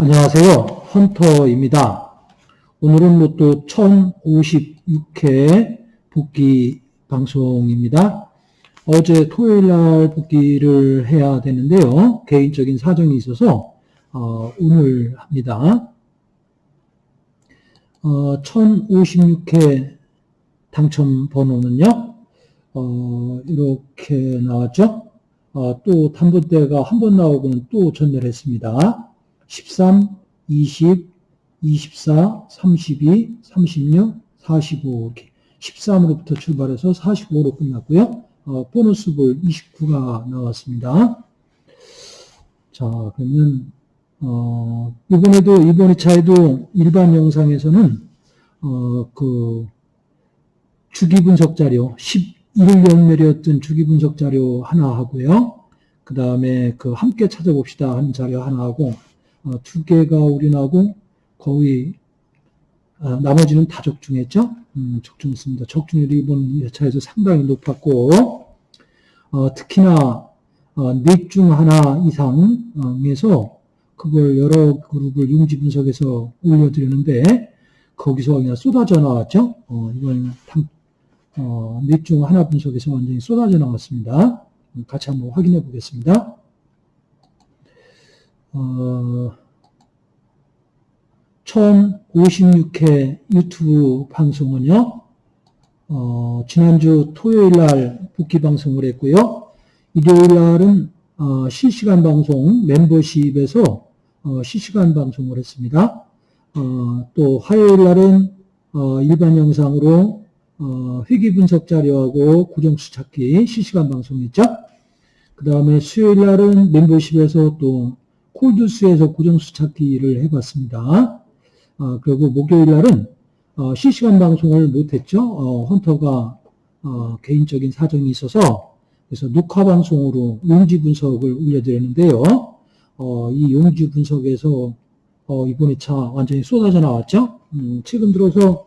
안녕하세요. 헌터입니다. 오늘은 로또 1056회 복귀 방송입니다. 어제 토요일 날 복귀를 해야 되는데요. 개인적인 사정이 있어서 어, 오늘 합니다. 어, 1056회 당첨 번호는요. 어, 이렇게 나왔죠. 어, 또 단번대가 한 번 나오고는 또 전멸했습니다. 13, 20, 24, 32, 36, 45 이렇게 13으로부터 출발해서 45로 끝났고요. 어, 보너스 볼 29가 나왔습니다. 자, 그러면 어, 이번에도 이번 2차에도 일반 영상에서는 어, 그 주기 분석 자료 11연멸이었던 주기 분석 자료 하나 하고요. 그 다음에 그 함께 찾아봅시다 하는 자료 하나 하고 어, 두 개가 올인하고 거의 어, 나머지는 다 적중했죠. 음, 적중했습니다. 적중률이 이번 회차에서 상당히 높았고 어, 특히나 어, 넷중 하나 이상에서 그걸 여러 그룹을 용지 분석해서 올려드리는데 거기서 그냥 쏟아져 나왔죠. 어, 이번 어, 넷중 하나 분석에서 완전히 쏟아져 나왔습니다. 같이 한번 확인해 보겠습니다. 어, 1056회 유튜브 방송은요, 어, 지난주 토요일 날 복귀 방송을 했고요. 일요일 날은 어, 실시간 방송 멤버십에서 어, 실시간 방송을 했습니다. 어, 또 화요일 날은 어, 일반 영상으로 어, 회계 분석 자료하고 고정수 찾기 실시간 방송했죠. 그 다음에 수요일 날은 멤버십에서 또 콜드스에서 고정수 찾기를 해봤습니다. 어, 그리고 목요일 날은 어, 실시간 방송을 못했죠. 어, 헌터가 어, 개인적인 사정이 있어서 그래서 녹화 방송으로 용지 분석을 올려드렸는데요. 어, 이 용지 분석에서 어, 이번 2차 완전히 쏟아져 나왔죠. 음, 최근 들어서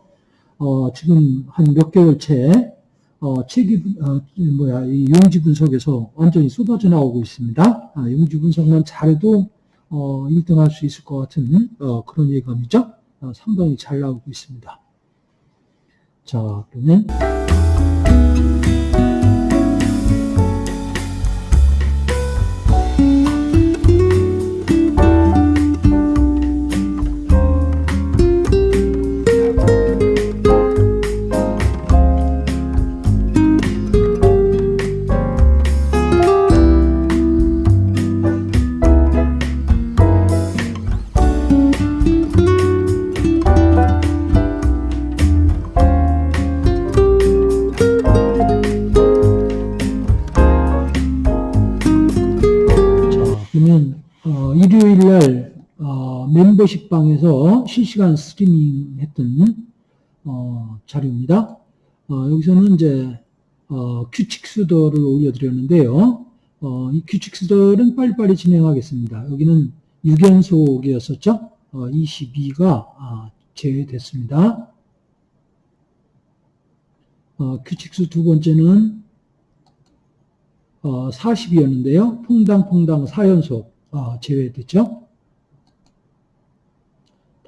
어, 지금 한 몇 개월째 어, 책이 어, 뭐야 이 용지 분석에서 완전히 쏟아져 나오고 있습니다. 아, 용지 분석만 잘해도 어, 1등 할 수 있을 것 같은 어, 그런 예감이죠. 어, 상당히 잘 나오고 있습니다. 자, 그러면 어, 멤버십 방에서 실시간 스트리밍 했던 어, 자료입니다. 어, 여기서는 이제 어, 규칙 수도를 올려드렸는데요. 어, 이 규칙 수도는 빨리빨리 진행하겠습니다. 여기는 6연속이었었죠. 어, 22가 아, 제외됐습니다. 어, 규칙수 두 번째는 어, 40이었는데요. 퐁당퐁당 4연속 어, 제외됐죠.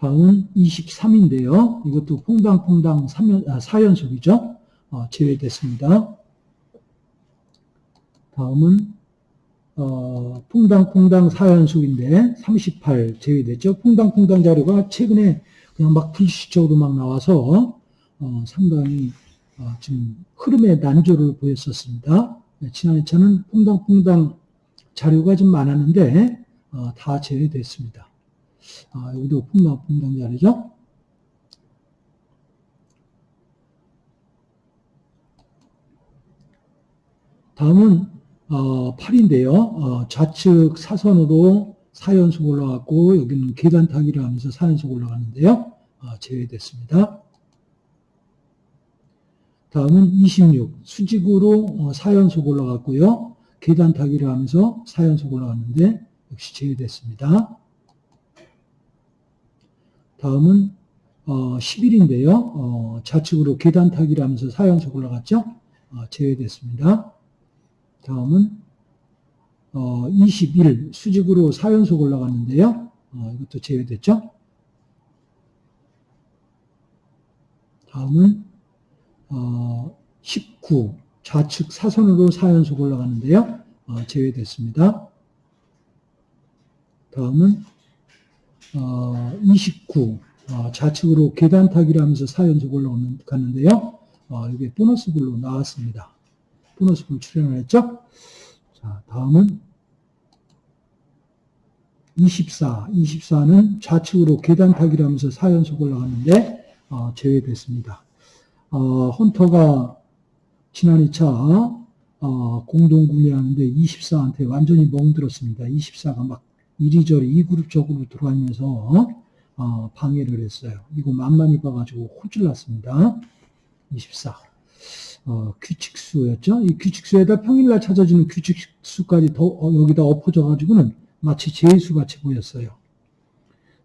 다음은 23인데요. 이것도 퐁당퐁당 3연, 아, 4연속이죠. 어, 제외됐습니다. 다음은 어, 퐁당퐁당 4연속인데 38 제외됐죠. 퐁당퐁당 자료가 최근에 그냥 막 불시적으로 막 나와서 어, 상당히 어, 지금 흐름의 난조를 보였었습니다. 네, 지난 2차는 퐁당퐁당 자료가 좀 많았는데 어, 다 제외됐습니다. 아, 여기도 퐁당퐁당 자료죠. 다음은 어, 8인데요. 어, 좌측 사선으로 4연속 올라갔고 여기는 계단 타기를 하면서 4연속 올라가는데요. 어, 제외됐습니다. 다음은 26 수직으로 어, 4연속 올라갔고요. 계단 타기를 하면서 4연속 올라갔는데 역시 제외됐습니다. 다음은 어, 10일인데요. 어, 좌측으로 계단 타기를 하면서 4연속 올라갔죠. 어, 제외됐습니다. 다음은 어, 21 수직으로 4연속 올라갔는데요. 어, 이것도 제외됐죠. 다음은 어, 19 좌측 사선으로 4연속 올라가는데요. 어, 제외됐습니다. 다음은 어, 29 어, 좌측으로 계단 타기를 하면서 4연속 올라갔는데요. 어, 이게 보너스 불로 나왔습니다. 보너스 불 출연을 했죠. 자, 다음은 24. 24는 좌측으로 계단 타기를 하면서 4연속 올라갔는데 어, 제외됐습니다. 어, 헌터가 지난 2차 어, 공동 구매하는데 24한테 완전히 멍들었습니다. 24가 막 이리저리 이 그룹적으로 들어가면서 어, 방해를 했어요. 이거 만만히 봐가지고 호질났습니다. 24. 어, 규칙수였죠. 이 규칙수에다 평일날 찾아지는 규칙수까지 더 어, 여기다 엎어져 가지고는 마치 제수 같이 보였어요.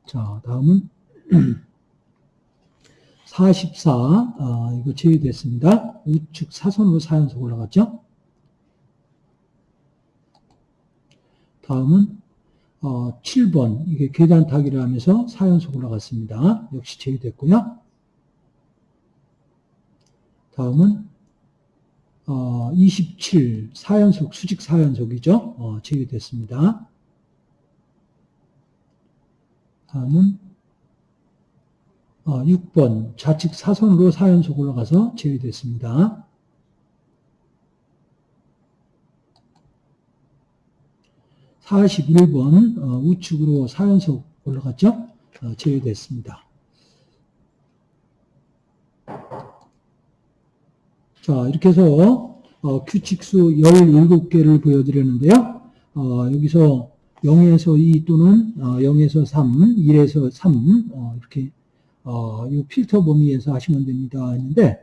자, 다음은 44. 어, 이거 제외됐습니다. 우측 사선으로 4연속 올라갔죠. 다음은 어, 7번 이게 계단 타기를 하면서 4연속 올라갔습니다. 역시 제외됐고요. 다음은 어, 27 4연속 수직 4연속이죠. 어, 제외됐습니다. 다음은 어, 6번 좌측 사선으로 4연속 올라가서 제외됐습니다. 41번 어, 우측으로 4연속 올라갔죠? 어, 제외됐습니다. 자, 이렇게 해서 어, 규칙수 17개를 보여드렸는데요. 어, 여기서 0에서 2 또는 어, 0에서 3, 1에서 3 어, 이렇게 어, 이 필터 범위에서 하시면 됩니다 했는데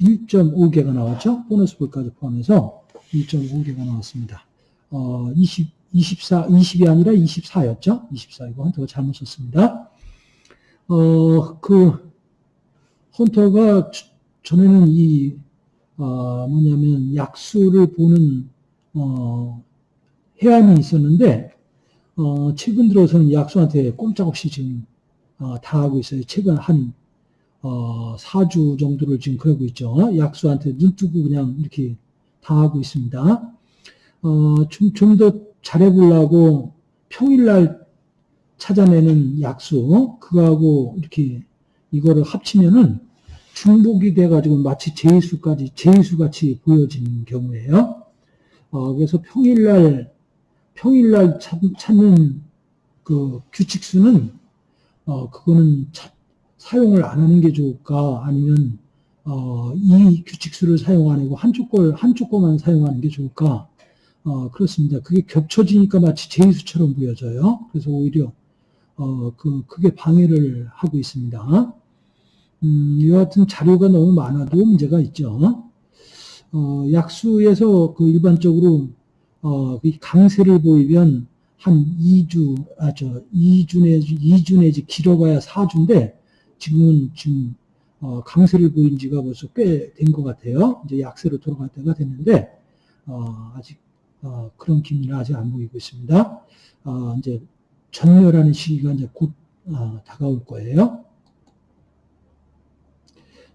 1.5개가 나왔죠. 보너스 볼까지 포함해서 1.5개가 나왔습니다. 어, 20, 24, 20이 아니라 24였죠? 24. 이거 헌터가 잘못 썼습니다. 어, 그, 헌터가 전에는 이, 어, 뭐냐면 약수를 보는, 어, 해안이 있었는데, 어, 최근 들어서는 약수한테 꼼짝없이 지금, 어, 다 하고 있어요. 최근 한, 어, 4주 정도를 지금 그러고 있죠. 약수한테 눈 뜨고 그냥 이렇게 다 하고 있습니다. 어, 좀, 좀더 잘해보려고 평일날 찾아내는 약수, 그거하고 이렇게 이거를 합치면은 중복이 돼가지고 마치 제수까지, 제수같이 보여지는 경우에요. 어, 그래서 평일날, 평일날 찾, 찾는 그 규칙수는, 어, 그거는 차, 사용을 안 하는 게 좋을까? 아니면, 어, 이 규칙수를 사용 안 하고 한쪽 걸, 한쪽 것만 사용하는 게 좋을까? 어, 그렇습니다. 그게 겹쳐지니까 마치 제이수처럼 보여져요. 그래서 오히려 어, 그 크게 방해를 하고 있습니다. 음, 이와 같은 자료가 너무 많아도 문제가 있죠. 어, 약수에서 그 일반적으로 어, 강세를 보이면 한 2주, 아, 저, 2주 내지, 2주 내지 길어봐야 4주인데, 지금은 지금, 어, 강세를 보인 지가 벌써 꽤 된 것 같아요. 이제 약세로 돌아갈 때가 됐는데, 어, 아직 어, 그런 기미는 아직 안 보이고 있습니다. 어, 이제 전멸하는 시기가 이제 곧 어, 다가올 거예요.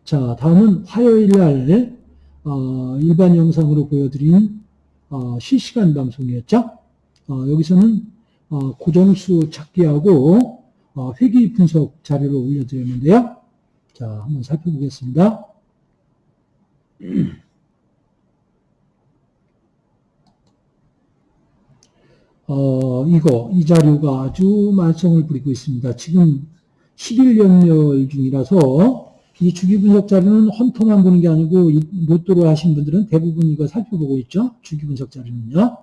자, 다음은 화요일 날 어, 일반 영상으로 보여드린 어, 실시간 방송이었죠. 어, 여기서는 고정수 찾기하고 회귀 분석 자료를 올려드렸는데요. 자, 한번 살펴보겠습니다. 어, 이거, 이 자료가 아주 말썽을 부리고 있습니다. 지금 11 연멸 중이라서 이 주기 분석 자료는 헌터만 보는 게 아니고 로또로 하신 분들은 대부분 이거 살펴보고 있죠. 주기 분석 자료는요.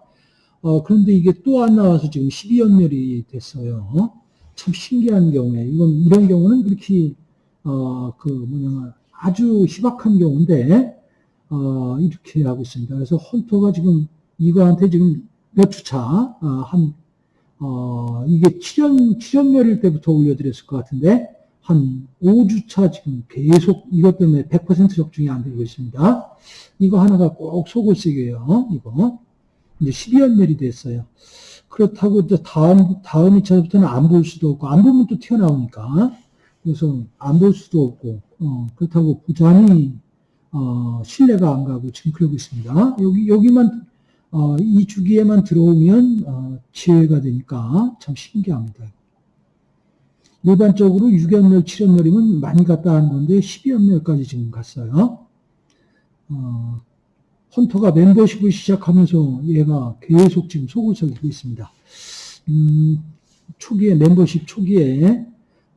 어, 그런데 이게 또 안 나와서 지금 12연멸이 됐어요. 참 신기한 경우에 이건 이런 경우는 그렇게 어, 그 뭐냐 아주 희박한 경우인데 어, 이렇게 하고 있습니다. 그래서 헌터가 지금 이거한테 지금 몇 주차, 어, 한, 어, 이게 출연, 출연멸일 때부터 올려드렸을 것 같은데, 한 5주차 지금 계속 이것 때문에 100% 적중이 안 되고 있습니다. 이거 하나가 꼭 속을 쓰게요. 이거. 이제 12연멸이 됐어요. 그렇다고 이제 다음, 다음 2차부터는 안 볼 수도 없고, 안 보면 또 튀어나오니까. 그래서 안 볼 수도 없고, 어, 그렇다고 보장이, 어, 신뢰가 안 가고 지금 그러고 있습니다. 여기, 여기만, 어, 이 주기에만 들어오면, 어, 지혜가 되니까 참 신기합니다. 일반적으로 6연멸, 7연멸이면 많이 갔다 하는 건데 12연멸까지 지금 갔어요. 어, 헌터가 멤버십을 시작하면서 얘가 계속 지금 속을 썩이고 있습니다. 음, 초기에 멤버십 초기에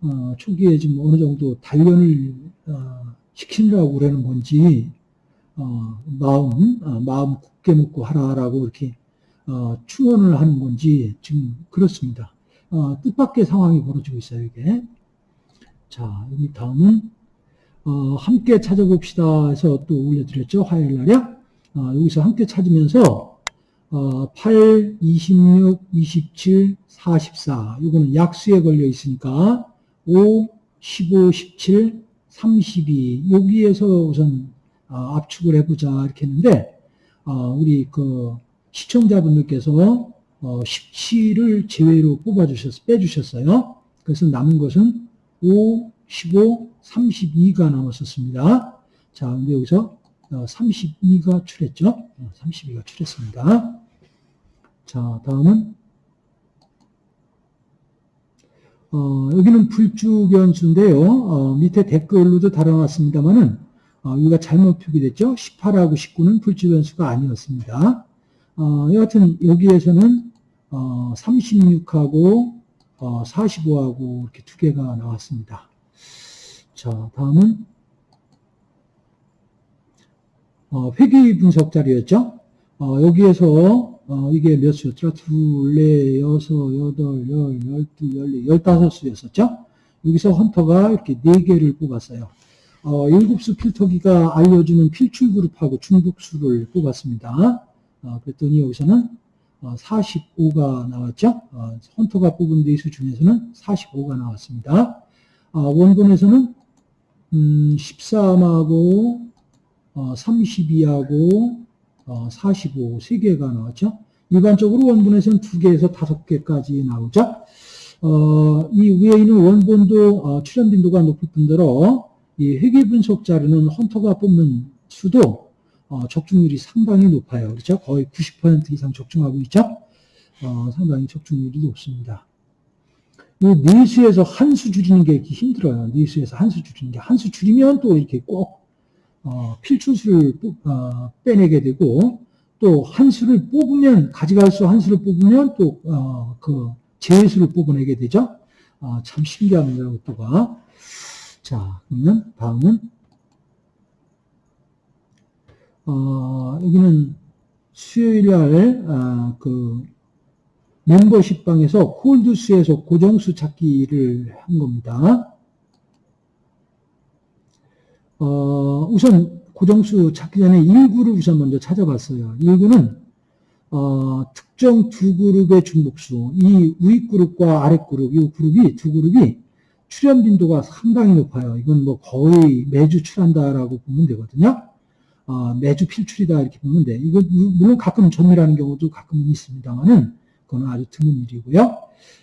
어, 초기에 지금 어느 정도 단련을 어, 시키려고 그러는 건지 어, 마음 어, 마음 굳게 먹고 하라라고 이렇게 어, 충원을 하는 건지 지금 그렇습니다. 어, 뜻밖의 상황이 벌어지고 있어요, 이게. 자, 여기 다음은, 어, 함께 찾아봅시다 해서 또 올려드렸죠, 화요일 날이요. 어, 여기서 함께 찾으면서, 어, 8, 26, 27, 44. 이거는 약수에 걸려 있으니까, 5, 15, 17, 32. 여기에서 우선, 어, 압축을 해보자, 이렇게 했는데, 어, 우리 그 시청자분들께서 어, 17을 제외로 뽑아주셨, 빼주셨어요. 그래서 남은 것은 5, 15, 32가 남았었습니다. 자, 근데 여기서 32가 출했죠. 32가 출했습니다. 자, 다음은 어, 여기는 불주 변수인데요. 어, 밑에 댓글로도 달아놨습니다만은 어, 여기가 잘못 표기됐죠. 18하고 19는 불주 변수가 아니었습니다. 어, 여하튼 여기에서는 어, 36하고 어, 45하고 이렇게 두 개가 나왔습니다. 자, 다음은 어, 회귀 분석 자료였죠. 어, 여기에서 어, 이게 몇 수였죠? 둘, 넷, 여섯, 여덟, 열, 열두, 열네, 열다섯 수였었죠. 여기서 헌터가 이렇게 네 개를 뽑았어요. 어, 일곱 수 필터기가 알려주는 필출 그룹하고 중복수를 뽑았습니다. 어, 그랬더니 여기서는 45가 어, 나왔죠. 어, 헌터가 뽑은 대수 중에서는 45가 나왔습니다. 원본에서는 13하고 32하고 45, 3개가 나왔죠. 일반적으로 원본에서는 2개에서 5개까지 나오죠. 이 위에 있는 원본도 출현 빈도가 높을 뿐더러 이 회계 분석 자료는 헌터가 뽑는 수도 어, 적중률이 상당히 높아요. 그렇죠? 거의 90% 이상 적중하고 있죠? 어, 상당히 적중률이 높습니다. 이 내수에서 한 수 줄이는 게 힘들어요. 내수에서 한 수 줄이는 게. 한 수 줄이면 또 이렇게 꼭, 어, 필출수를 어, 빼내게 되고, 또 한 수를 뽑으면, 가져갈 수 한 수를 뽑으면 또, 어, 그, 제수를 뽑아내게 되죠? 어, 참 신기합니다, 이것도가. 자, 그러면 다음은 어, 여기는 수요일 날, 아, 그, 멤버십 방에서 콜드수에서 고정수 찾기를 한 겁니다. 어, 우선 고정수 찾기 전에 1구를 우선 먼저 찾아봤어요. 1구는, 어, 특정 두 그룹의 중복수, 이위 그룹과 아래 그룹, 이 그룹이, 두 그룹이 출현 빈도가 상당히 높아요. 이건 뭐 거의 매주 출한다라고 보면 되거든요. 어, 매주 필출이다 이렇게 보는데 이거 물론 가끔 전멸하는 경우도 가끔은 있습니다만은 그건 아주 드문 일이고요.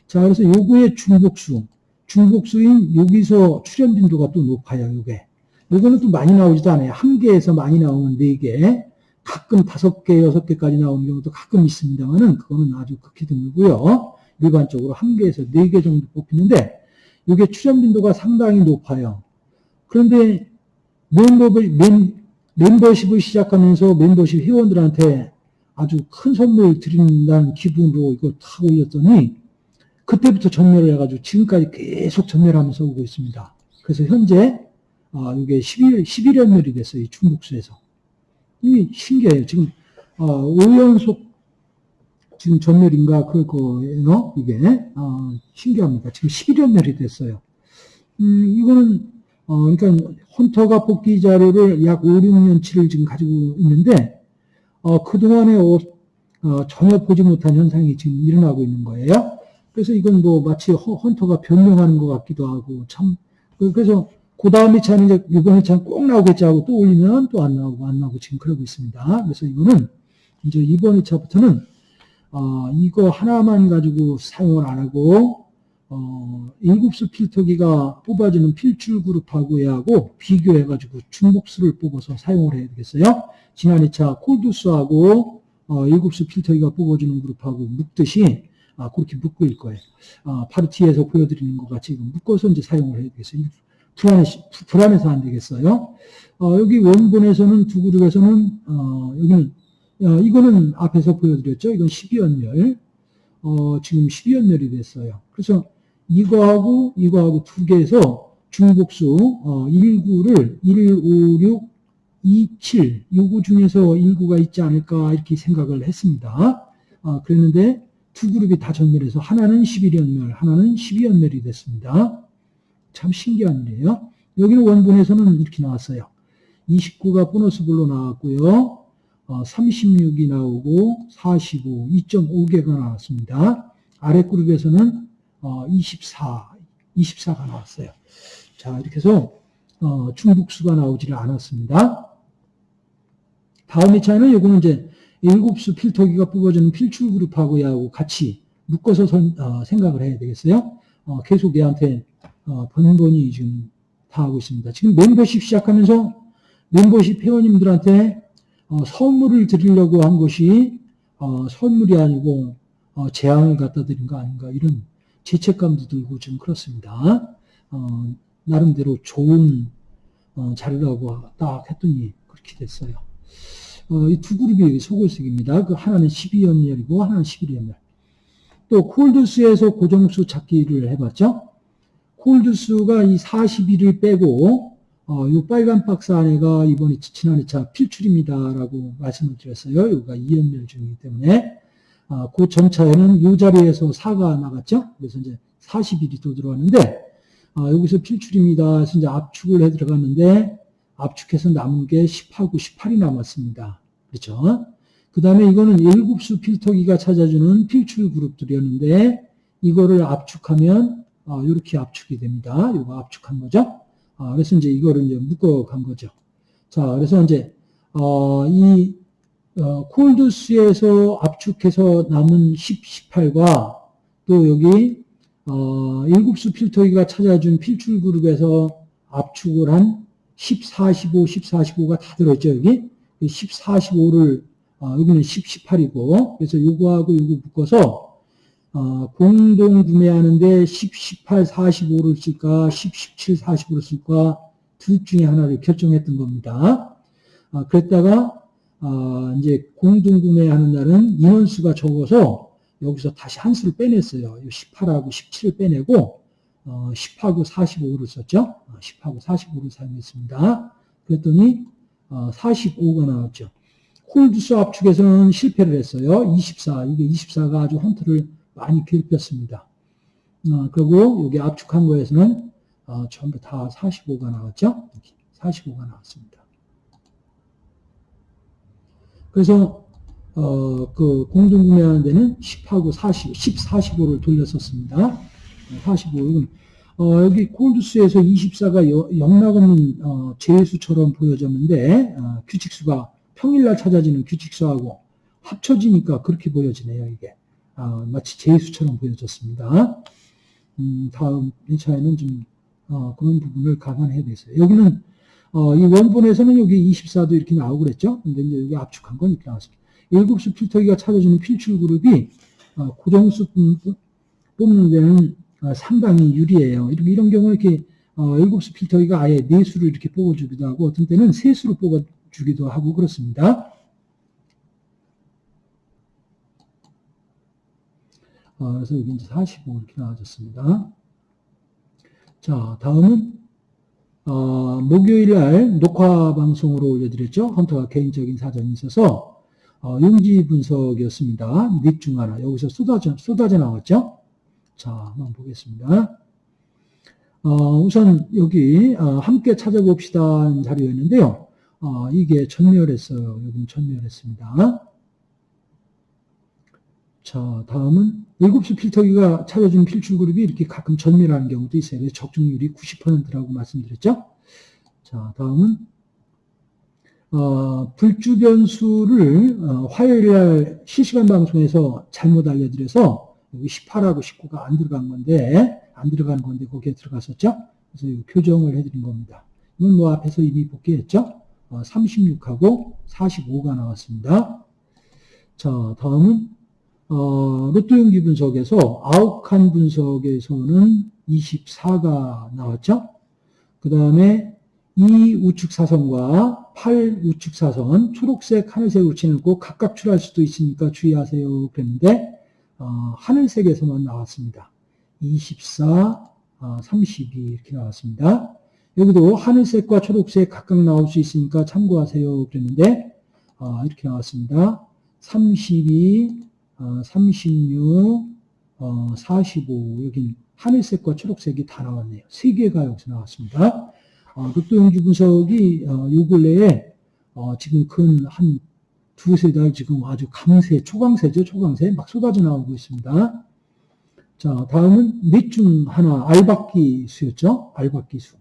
자 그래서 요거의 중복수 중복수인 여기서 출현 빈도가 또 높아요. 요게 요거는 또 많이 나오지도 않아요. 한 개에서 많이 나오는 네 개, 가끔 다섯 개, 여섯 개까지 나오는 경우도 가끔 있습니다만은 그거는 아주 극히 드물고요. 일반적으로 한 개에서 네 개 정도 뽑히는데 이게 출현 빈도가 상당히 높아요. 그런데 멤버별, 멤, 멤버십을 시작하면서 멤버십 회원들한테 아주 큰 선물 드린다는 기분으로 이걸 탁 올렸더니 그때부터 전멸을 해가지고 지금까지 계속 전멸하면서 오고 있습니다. 그래서 현재 아, 이게 11, 11연멸이 됐어요. 이 중국수에서. 이게 신기해요. 지금 아, 5연속 지금 전멸인가 그거예요. 이게 아, 신기합니다. 지금 11연멸이 됐어요. 음, 이거는 어, 그러니까 헌터가 뽑기 자료를 약 5, 6년치를 지금 가지고 있는데 어, 그동안에 어, 어, 전혀 보지 못한 현상이 지금 일어나고 있는 거예요. 그래서 이건 뭐 마치 허- 헌터가 변명하는 것 같기도 하고 참 그- 그래서 그 다음 회차는 이제 이번 회차는 꼭 나오겠지 하고 또 올리면 또 안 나오고 안 나오고 지금 그러고 있습니다. 그래서 이거는 이제 이번 회차부터는 어, 이거 하나만 가지고 사용을 안 하고 어, 일곱수 필터기가 뽑아주는 필출 그룹하고 얘하고 비교해가지고 중복수를 뽑아서 사용을 해야 되겠어요. 지난 2차 콜두스하고 어, 일곱수 필터기가 뽑아주는 그룹하고 묶듯이 아, 그렇게 묶을 거예요. 아, 뒤에서 보여드리는 것 같이 묶어서 이제 사용을 해야 되겠어요. 불안해, 불안해서 안 되겠어요. 어, 여기 원본에서는 두 그룹에서는 어, 여기는 어, 이거는 앞에서 보여드렸죠. 이건 12연멸. 어, 지금 12연멸이 됐어요. 그래서 이거하고 이거하고 두 개에서 중복수 어, 19를 1, 5, 6, 2, 7 요거 중에서 19가 있지 않을까 이렇게 생각을 했습니다. 어, 그랬는데 두 그룹이 다 전멸해서 하나는 11연멸, 하나는 12연멸이 됐습니다. 참 신기한 일이에요. 여기는 원본에서는 이렇게 나왔어요. 29가 보너스 볼로 나왔고요. 어, 36이 나오고 45, 2.5개가 나왔습니다. 아래 그룹에서는 어, 24, 24가 나왔어요. 자, 이렇게 해서 어, 중복수가 나오지를 않았습니다. 다음 회차에는 요거는 이제 일곱수 필터기가 뽑아주는 필출 그룹하고 얘하고 같이 묶어서 선- 어, 생각을 해야 되겠어요. 어, 계속 얘한테 어, 번번이 지금 다 하고 있습니다. 지금 멤버십 시작하면서 멤버십 회원님들한테 어, 선물을 드리려고 한 것이 어, 선물이 아니고 어, 재앙을 갖다 드린 거 아닌가 이런 죄책감도 들고 좀 그렇습니다. 어, 나름대로 좋은 어, 자료라고 딱 했더니 그렇게 됐어요. 어, 이두 그룹이 소골색입니다. 그 하나는 12연멸이고 하나는 11연멸. 또 콜드스에서 고정수 찾기를 해봤죠. 콜드수가 이 41을 빼고 어, 이 빨간 박스 안에가 이번에 지난 2차 필출입니다라고 말씀을 드렸어요. 여기가 2연멸 중이기 때문에 아, 그 전차에는 이 자리에서 4가 나갔죠. 그래서 이제 41이 또 들어왔는데 아, 여기서 필출입니다. 그래서 이제 압축을 해 들어갔는데 압축해서 남은 게 10하고 18이 남았습니다. 그렇죠? 그 다음에 이거는 7수 필터기가 찾아주는 필출 그룹들이었는데 이거를 압축하면 아, 이렇게 압축이 됩니다. 이거 압축한 거죠. 아, 그래서 이제 이거를 이제 묶어 간 거죠. 자, 그래서 이제 어, 이 어, 콜드스에서 압축해서 남은 10, 18과 또 여기 어, 7수 필터기가 찾아준 필출 그룹에서 압축을 한 10, 45, 10, 45가 다 들어있죠, 여기. 10, 45를, 어, 여기는 10, 18이고, 그래서 요거하고 요거 묶어서, 어, 공동 구매하는데 10, 18, 45를 쓸까, 10, 17, 45를 쓸까, 둘 중에 하나를 결정했던 겁니다. 아, 그랬다가, 아, 이제 공동 구매하는 날은 인원수가 적어서 여기서 다시 한 수를 빼냈어요. 18하고 17을 빼내고, 어, 10하고 45를 썼죠. 어, 10하고 45를 사용했습니다. 그랬더니 어, 45가 나왔죠. 홀드수 압축에서는 실패를 했어요. 24. 이게 24가 아주 헌트를 많이 괴롭혔습니다. 어, 그리고 여기 압축한 거에서는 어, 전부 다 45가 나왔죠. 이렇게 45가 나왔습니다. 그래서 어, 그 공동구매하는 데는 10하고 40, 10, 45를 돌렸었습니다. 45. 이건 어, 여기 콜드스에서 24가 영락없는 어, 제수처럼 보여졌는데 어, 규칙수가 평일날 찾아지는 규칙수하고 합쳐지니까 그렇게 보여지네요. 이게 아, 마치 제수처럼 보여졌습니다. 음, 다음 1차에는 좀 어, 그런 부분을 감안해야 되겠어요. 여기는 어, 이 원본에서는 여기 24도 이렇게 나오고 그랬죠. 근데 이제 여기 압축한 건 이렇게 나왔습니다. 7수 필터기가 찾아주는 필출 그룹이 어, 고정수 뽑는 데는 어, 상당히 유리해요. 이런, 이런 경우 이렇게 어, 7수 필터기가 아예 4수를 이렇게 뽑아주기도 하고 어떤 때는 3수로 뽑아주기도 하고 그렇습니다. 어, 그래서 여기 이제 45 이렇게 나와졌습니다. 자, 다음은 어, 목요일 날 녹화 방송으로 올려드렸죠. 헌터가 개인적인 사정이 있어서 어, 용지 분석이었습니다. 넷중 하나. 여기서 쏟아져, 쏟아져 나왔죠. 자, 한번 보겠습니다. 어, 우선 여기 어, 함께 찾아봅시다 자료였는데요. 어, 이게 전멸했어요. 여기는 전멸했습니다. 자, 다음은 7수 필터기가 찾아준 필출 그룹이 이렇게 가끔 전멸하는 경우도 있어요. 적중률이 90%라고 말씀드렸죠. 자, 다음은 어, 불주 변수를 어, 화요일 날 실시간 방송에서 잘못 알려드려서 여기 18하고 19가 안 들어간 건데 안 들어간 건데 거기에 들어갔었죠. 그래서 교정을 해드린 겁니다. 이건 뭐 앞에서 이미 복귀했죠. 어, 36하고 45가 나왔습니다. 자, 다음은 어, 로또용기 분석에서 아욱한 분석에서는 24가 나왔죠. 그 다음에 이 우측 사선과 8 우측 사선 초록색 하늘색으로 칠고 각각 출할 수도 있으니까 주의하세요 그랬는데 어, 하늘색에서만 나왔습니다. 24, 어, 32 이렇게 나왔습니다. 여기도 하늘색과 초록색 각각 나올 수 있으니까 참고하세요 그랬는데 어, 이렇게 나왔습니다. 32, 어, 36, 어, 45 여긴 하늘색과 초록색이 다 나왔네요. 세 개가 여기서 나왔습니다. 어, 극도용지 분석이 어, 요 근래에 어, 지금 근 한 두세 달 지금 아주 강세, 초강세죠. 초강세 막 쏟아져 나오고 있습니다. 자, 다음은 넷중 하나 알박기 수였죠. 알박기 수.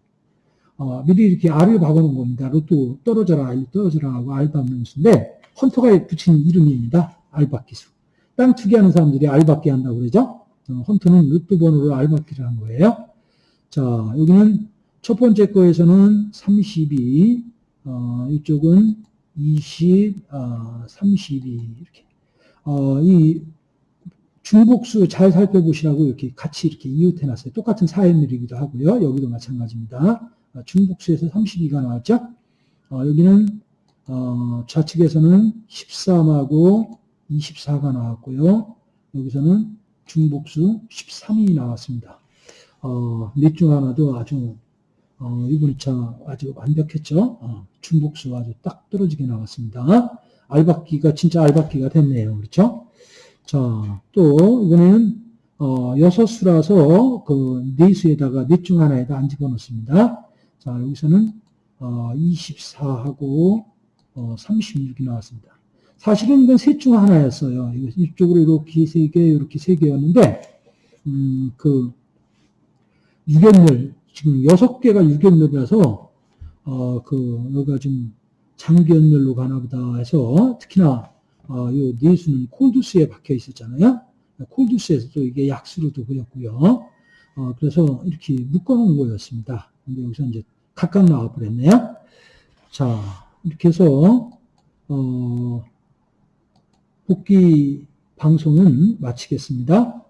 어, 미리 이렇게 알을 박아놓은 겁니다. 로또 떨어져라, 알 떨어져라 하고 알 박는 수인데 헌터가 붙인 이름입니다. 알박기 수. 땅 투기하는 사람들이 알박기 한다고 그러죠. 어, 헌터는 로또 번호로 알박기를 한 거예요. 자, 여기는 첫 번째 거에서는 32, 어, 이쪽은 20, 어, 32 이렇게. 어, 이 중복수 잘 살펴보시라고 이렇게 같이 이렇게 이웃해 놨어요. 똑같은 사연들이기도 하고요. 여기도 마찬가지입니다. 어, 중복수에서 32가 나왔죠. 어, 여기는 어, 좌측에서는 13하고 24가 나왔고요. 여기서는 중복수 13이 나왔습니다. 어, 넷중 하나도 아주 어, 이번에 참 아주 완벽했죠. 어, 중복수 아주 딱 떨어지게 나왔습니다. 알박기가 진짜 알박기가 됐네요. 그렇죠? 자, 또 이번에는 어, 여섯 수라서 그 네 수에다가 넷 중 하나에다 안 집어넣습니다. 자, 여기서는 어, 24하고 어, 36이 나왔습니다. 사실은 이건 셋 중 하나였어요. 이쪽으로 이렇게 세 개, 이렇게 세 개였는데, 음, 그, 유견물, 지금 여섯 개가 유견멸이라서 어, 그 여기가 좀 장기연멸로 가나 보다 해서 특히나 어, 요 네수는 콜두스에 박혀 있었잖아요. 콜두스에서도 이게 약수로도 보였고요. 어, 그래서 이렇게 묶어놓은 거였습니다. 근데 여기서 이제 각각 나와버렸네요. 자, 이렇게 해서 어, 복귀 방송은 마치겠습니다.